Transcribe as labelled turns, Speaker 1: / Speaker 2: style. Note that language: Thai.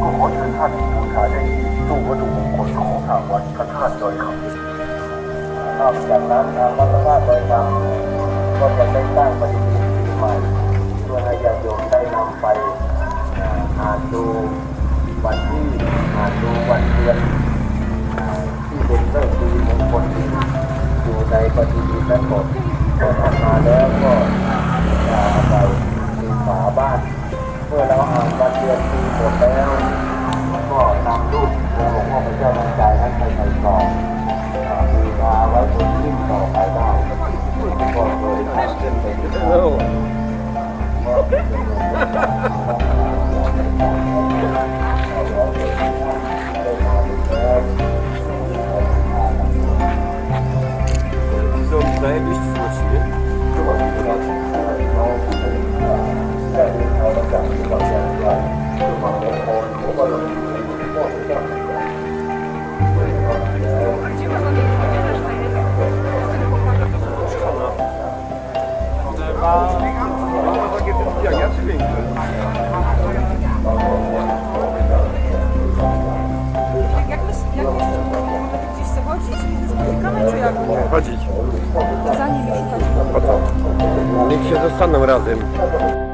Speaker 1: ก็ขอเชิญท่านบูชาได้ทตู้วัตถุมงคลของทางวัดพระธาตุดอยคำนอกจากนั้นทางวัดพระธาตุดอยคำก็จะได้สร้างปฏิทินปใหม่เพื่อให้ญาติโยมได้นำไปอ่านดูวันที่อ่านดูวันเดือน ที่เป็นเรื่องดีมงคลที่อยู่ในปฏิทินั้นหมดพอทำมาแล้วก็จะไปฝาบ้านื่อเราอ่านการเตือนทีหมดแล้ว ก็นำรูปของหลวงพ่อไปเจ้าดวงใจให้นไปใส่ต่องบาไว้บนหิ้งต่อไปได้ก็เลยทำเึ้นเป็น szukać. Po co? Niech się zostaną razem.